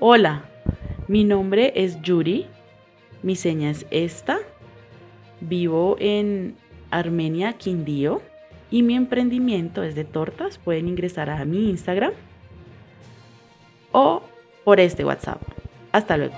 Hola, mi nombre es Yuri, mi seña es esta, vivo en Armenia, Quindío y mi emprendimiento es de tortas. Pueden ingresar a mi Instagram o por este WhatsApp. Hasta luego.